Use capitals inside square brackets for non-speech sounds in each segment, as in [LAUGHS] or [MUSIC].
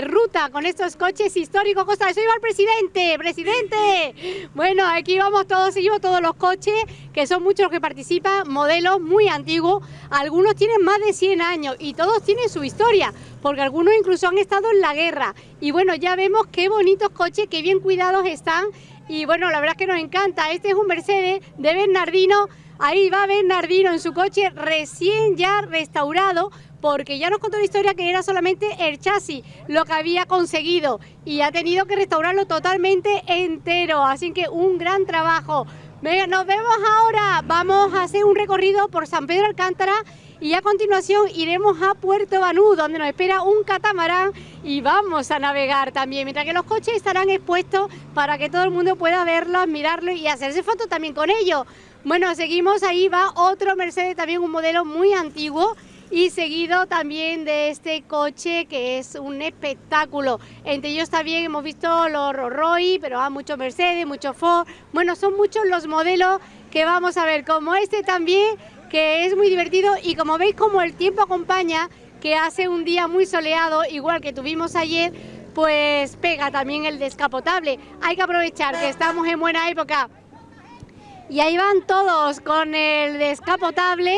ruta con estos coches históricos. Costa, eso iba el presidente, presidente. Bueno, aquí vamos todos, seguimos todos los coches, que son muchos los que participan, modelos muy antiguos. Algunos tienen más de 100 años y todos tienen su historia, porque algunos incluso han estado en la guerra. Y bueno, ya vemos qué bonitos coches, qué bien cuidados están. Y bueno, la verdad es que nos encanta. Este es un Mercedes de Bernardino. Ahí va Bernardino en su coche recién ya restaurado porque ya nos contó la historia que era solamente el chasis lo que había conseguido y ha tenido que restaurarlo totalmente entero, así que un gran trabajo. Nos vemos ahora, vamos a hacer un recorrido por San Pedro Alcántara y a continuación iremos a Puerto Banú, donde nos espera un catamarán y vamos a navegar también, mientras que los coches estarán expuestos para que todo el mundo pueda verlos, mirarlos y hacerse fotos también con ellos. Bueno, seguimos, ahí va otro Mercedes, también un modelo muy antiguo, y seguido también de este coche que es un espectáculo. Entre ellos también hemos visto los Roy, pero hay muchos Mercedes, muchos Ford. Bueno, son muchos los modelos que vamos a ver, como este también, que es muy divertido y como veis como el tiempo acompaña, que hace un día muy soleado, igual que tuvimos ayer, pues pega también el descapotable. Hay que aprovechar que estamos en buena época. Y ahí van todos con el descapotable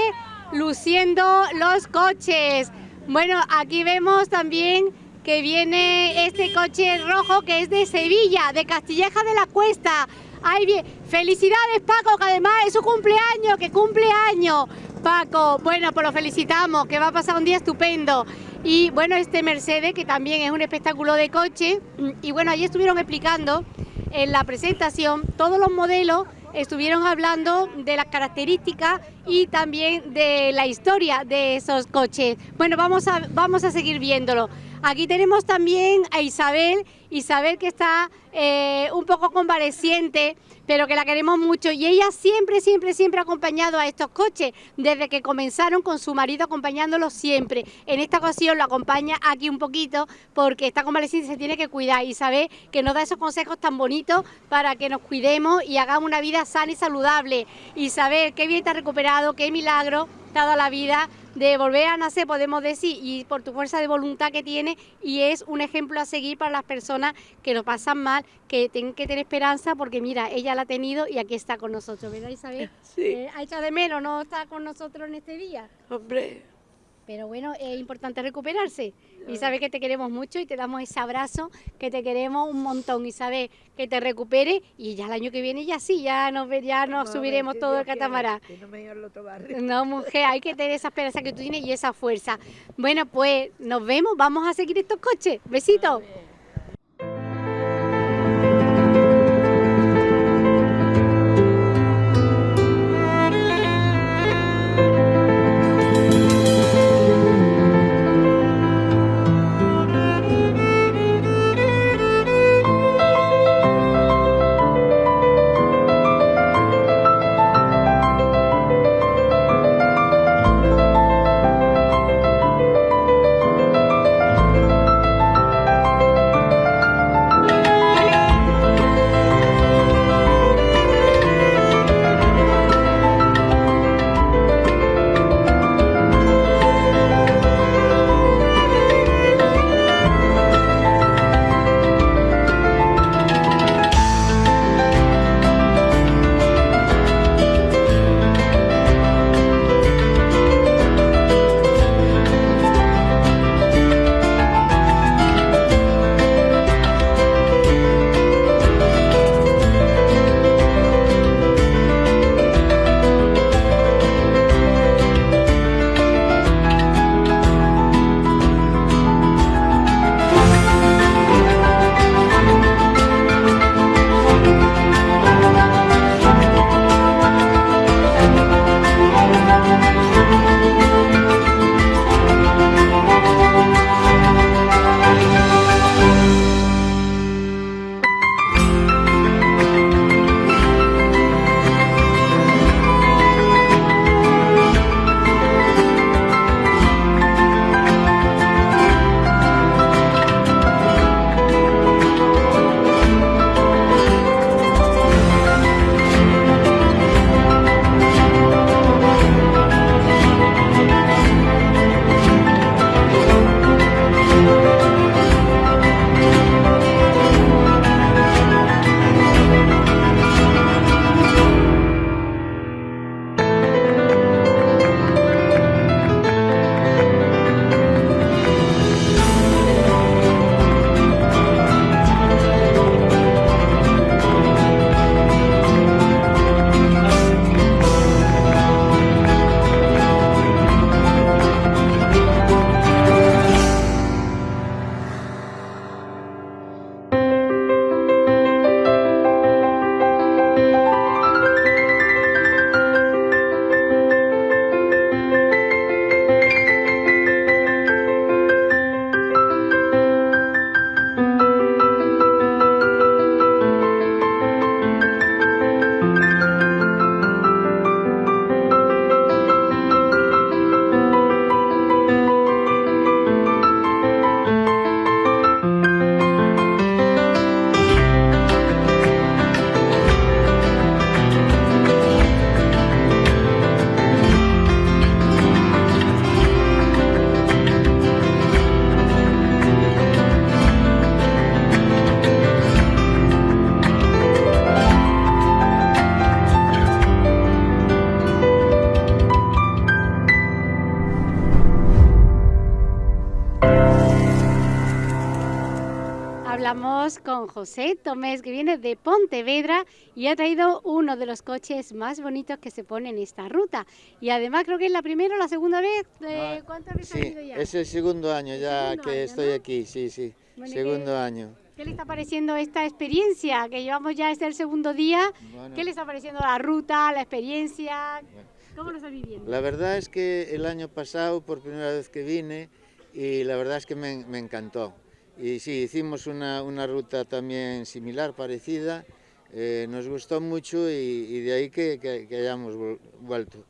luciendo los coches. Bueno, aquí vemos también que viene este coche rojo que es de Sevilla, de Castilleja de la Cuesta. Ay, bien. Felicidades Paco, que además es su cumpleaños, que cumpleaños. Paco, bueno, pues lo felicitamos, que va a pasar un día estupendo. Y bueno, este Mercedes, que también es un espectáculo de coche. Y bueno, allí estuvieron explicando en la presentación todos los modelos estuvieron hablando de las características y también de la historia de esos coches. Bueno, vamos a, vamos a seguir viéndolo. Aquí tenemos también a Isabel, Isabel que está eh, un poco convaleciente, pero que la queremos mucho. Y ella siempre, siempre, siempre ha acompañado a estos coches, desde que comenzaron con su marido acompañándolos siempre. En esta ocasión lo acompaña aquí un poquito porque está convaleciente y se tiene que cuidar. Y sabe que nos da esos consejos tan bonitos para que nos cuidemos y hagamos una vida sana y saludable. Y saber qué bien está recuperado, qué milagro toda la vida de volver a nacer, podemos decir, y por tu fuerza de voluntad que tiene, y es un ejemplo a seguir para las personas que lo pasan mal, que tienen que tener esperanza, porque mira, ella la ha tenido y aquí está con nosotros, ¿verdad Isabel? Sí. Eh, ha hecho de menos, ¿no está con nosotros en este día? Hombre, Pero bueno, es importante recuperarse. Y sabes que te queremos mucho y te damos ese abrazo, que te queremos un montón. Y sabes que te recupere y ya el año que viene ya sí, ya nos, ya nos subiremos todo el catamarán. Que no me. No, mujer, hay que tener esa esperanza que tú tienes y esa fuerza. Bueno, pues nos vemos, vamos a seguir estos coches. Besitos. Con José Tomés, que viene de Pontevedra y ha traído uno de los coches más bonitos que se pone en esta ruta. Y además creo que es la primera o la segunda vez. Eh, ¿Cuántas veces Sí, ya? es el segundo año ya segundo que año, estoy ¿no? aquí, sí, sí, Bueno, segundo ¿qué- año. ¿Qué le está pareciendo esta experiencia? Que llevamos ya este el segundo día. Bueno, ¿Qué le está pareciendo la ruta, la experiencia? Bueno. ¿Cómo lo está viviendo? La verdad es que el año pasado, por primera vez que vine, y la verdad es que me, me encantó. Y sí, hicimos una, una ruta también similar, parecida, eh, nos gustó mucho y, y de ahí que, que- que hayamos vuelto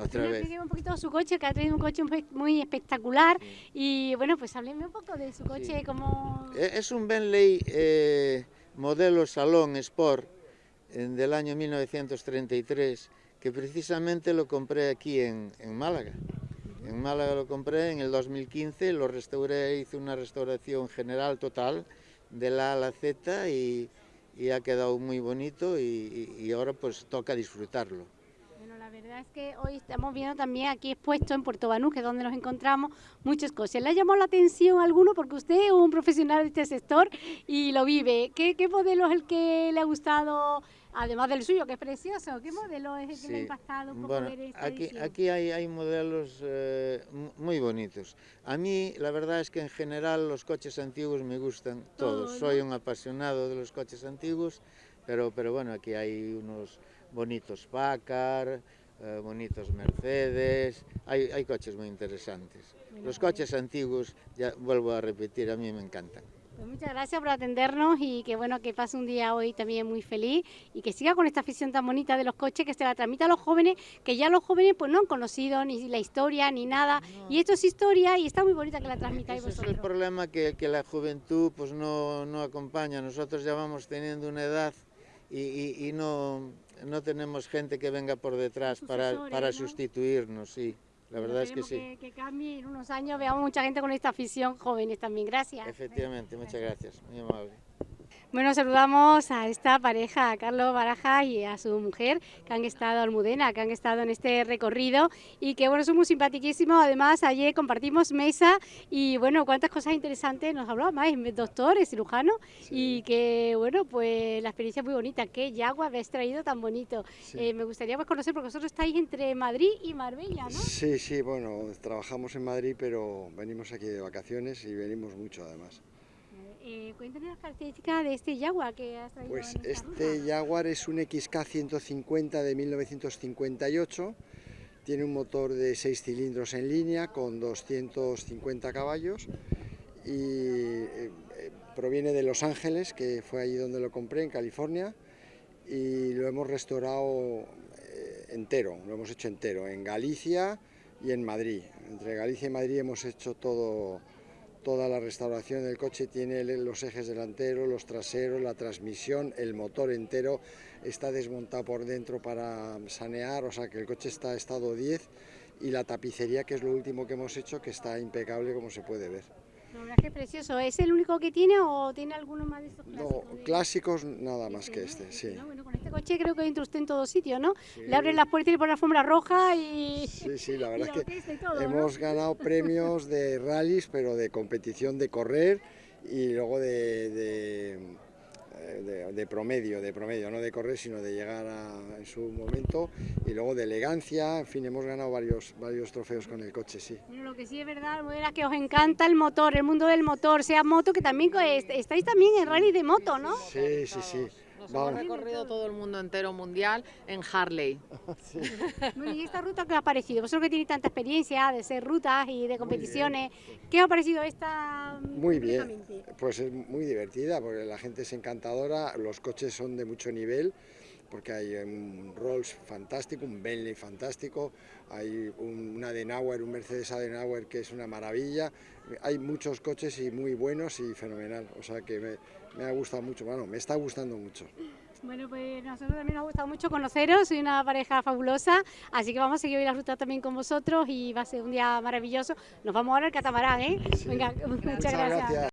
otra vez. un poquito su coche, que ha traído un coche muy- espectacular. Y bueno, pues hábleme un poco de su coche, Sí. cómo... Eh, Es un Bentley eh, modelo Salón Sport eh, del año 1933 que precisamente lo compré aquí en, en Málaga. En Málaga lo compré en el 2015, lo restauré, hice una restauración general total de la A la Z y, ha quedado muy bonito y- y ahora pues toca disfrutarlo. Es que hoy estamos viendo también aquí expuesto en Puerto Banús, que es donde nos encontramos, muchas cosas. ¿Le ha llamado la atención alguno? Porque usted es un profesional de este sector y lo vive. ¿Qué, qué modelo es el que le ha gustado, además del suyo, que es precioso? ¿Qué modelo es el que le ha impactado Bueno, ver esta aquí, edición? aquí hay, hay modelos eh, mu- muy bonitos. A mí la verdad es que en general los coches antiguos me gustan todos. Todos, Soy ¿no? un apasionado de los coches antiguos, pero, pero bueno, aquí hay unos bonitos Packard, eh, bonitos Mercedes, hay, hay coches muy interesantes. Los pues- coches antiguos, ya vuelvo a repetir, a mí me encantan. Pues muchas gracias por atendernos y que bueno que pase un día hoy también muy feliz y que siga con esta afición tan bonita de los coches que se la transmita a los jóvenes, que ya los jóvenes pues no han conocido ni la historia ni nada. Y esto es historia y está muy bonita que la transmitáis Ese es el vosotros. problema que, que la juventud pues no, no acompaña. Nosotros ya vamos teniendo una edad y, y- y no, no tenemos gente que venga por detrás para, para ¿no? sustituirnos, sí. La verdad es que sí. Que, cambie en unos años, veamos mucha gente con esta afición, jóvenes también. Gracias. Efectivamente, muchas gracias. Muy amable. Bueno, saludamos a esta pareja, a Carlos Baraja y a su mujer, que han estado Almudena, que han estado en este recorrido y que bueno, son muy simpaticísimos. Además, ayer compartimos mesa y bueno, cuántas cosas interesantes nos hablaba más, es doctor, es cirujano y que bueno, pues la experiencia es muy bonita. ¿Qué yagua habéis traído tan bonito? Sí. Eh, me gustaría pues, conocer, porque vosotros estáis entre Madrid y Marbella, ¿no? Sí, sí, bueno, trabajamos en Madrid, pero venimos aquí de vacaciones y venimos mucho además. Eh, cuéntanos las características de este yagua que has traído Pues en este ruta. Jaguar es un XK 150 de 1958, tiene un motor de 6 cilindros en línea con 250 caballos y eh, eh, proviene de Los Ángeles, que fue allí donde lo compré, en California, y lo hemos restaurado eh, entero, lo hemos hecho entero, en Galicia y en Madrid. Entre Galicia y Madrid hemos hecho todo, toda la restauración del coche, tiene los ejes delanteros, los traseros, la transmisión, el motor entero, está desmontado por dentro para sanear, o sea que el coche está en estado 10 y la tapicería, que es lo último que hemos hecho, que está impecable como se puede ver. La verdad es que es precioso. ¿Es el único que tiene o tiene alguno más de estos No, clásicos? de- clásicos nada más Este, que ¿no? este, Este, sí. ¿no? Bueno, con este coche creo que entra usted en todos sitios, ¿no? Sí. Le abren las puertas y le ponen la alfombra roja y... Sí, sí, la [LAUGHS] verdad es que todo, ¿no? hemos ganado premios de rallies, pero de competición de correr y luego de, de, de- de promedio, de promedio, no de correr, sino de llegar a, en su momento y luego de elegancia, en fin, hemos ganado varios, varios trofeos con el coche, sí. Bueno, lo que sí es verdad, es que os encanta el motor, el mundo del motor, sea moto, que también estáis también en rally de moto, ¿no? Sí, sí, sí. Nos Vamos. hemos recorrido todo el mundo entero mundial en Harley. [LAUGHS] Bueno, ¿y esta ruta qué os ha parecido? Vosotros que tenéis tanta experiencia de ser rutas y de competiciones, ¿qué os ha parecido esta? mm, Muy bien, pues es muy divertida porque la gente es encantadora, los coches son de mucho nivel porque hay un Rolls fantástico, un Bentley fantástico, hay un, un Adenauer, un Mercedes Adenauer que es una maravilla, hay muchos coches y muy buenos y fenomenal, o sea que me, me ha gustado mucho, bueno, me está gustando mucho. Bueno, pues nosotros también nos ha gustado mucho conoceros, soy una pareja fabulosa, así que vamos a seguir hoy la ruta también con vosotros y va a ser un día maravilloso. Nos vamos ahora al catamarán, ¿eh? Sí. Venga, [LAUGHS] muchas Muchas gracias. gracias.